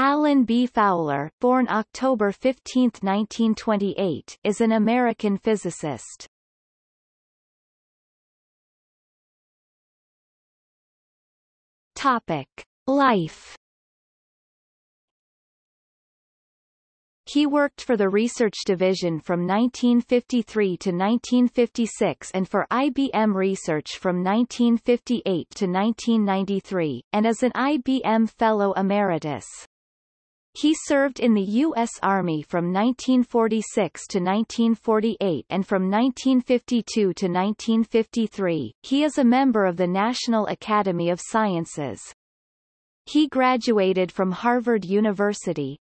Alan B. Fowler, born October 15, 1928, is an American physicist. Topic: Life. He worked for the Research Division from 1953 to 1956 and for IBM Research from 1958 to 1993, and as an IBM Fellow Emeritus. He served in the U.S. Army from 1946 to 1948 and from 1952 to 1953. He is a member of the National Academy of Sciences. He graduated from Harvard University,